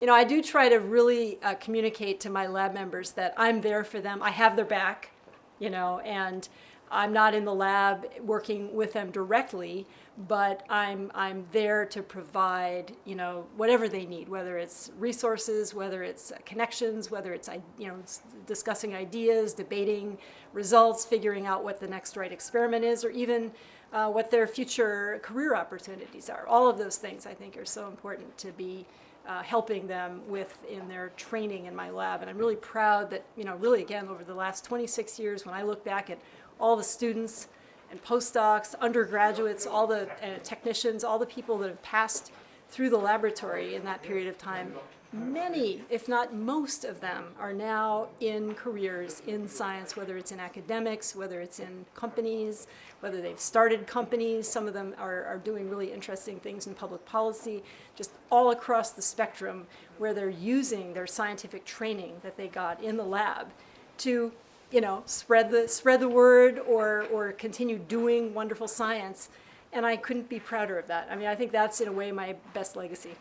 You know, I do try to really uh, communicate to my lab members that I'm there for them. I have their back, you know, and I'm not in the lab working with them directly, but I'm, I'm there to provide, you know, whatever they need, whether it's resources, whether it's connections, whether it's, you know, discussing ideas, debating results, figuring out what the next right experiment is, or even uh, what their future career opportunities are. All of those things I think are so important to be uh, helping them with in their training in my lab. And I'm really proud that, you know, really again, over the last 26 years, when I look back at all the students and postdocs, undergraduates, all the uh, technicians, all the people that have passed through the laboratory in that period of time, many, if not most of them, are now in careers in science, whether it's in academics, whether it's in companies, whether they've started companies. Some of them are, are doing really interesting things in public policy, just all across the spectrum where they're using their scientific training that they got in the lab to you know, spread the, spread the word or, or continue doing wonderful science. And I couldn't be prouder of that. I mean, I think that's in a way my best legacy.